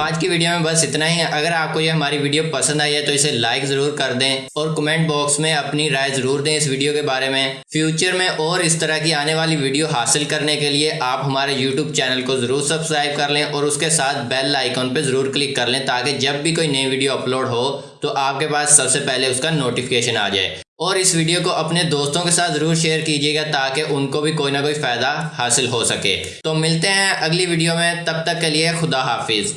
आज की वीडियो में बस इतना ही है। अगर आपको ये हमारी वीडियो पसंद आई है तो इसे लाइक ज़रूर कर दें और कमेंट बॉक्स में अपनी राय ज़रूर दें इस वीडियो के बारे में। फ्यूचर में और इस तरह की आने वाली वीडियो हासिल करने के लिए आप हमारे यूट्यूब चैनल को ज़रूर सब्सक्राइब कर लें और उसके साथ बेल आइकॉन पर ज़रूर क्लिक कर लें ताकि जब भी कोई नई वीडियो अपलोड हो तो आपके पास सबसे पहले उसका नोटिफिकेशन आ जाए। और इस वीडियो को अपने दोस्तों के साथ ज़रूर शेयर कीजिएगा ताकि उनको भी कोई ना कोई फ़ायदा हासिल हो सके। तो मिलते हैं अगली वीडियो में। तब तक के लिए खुदा हाफिज़।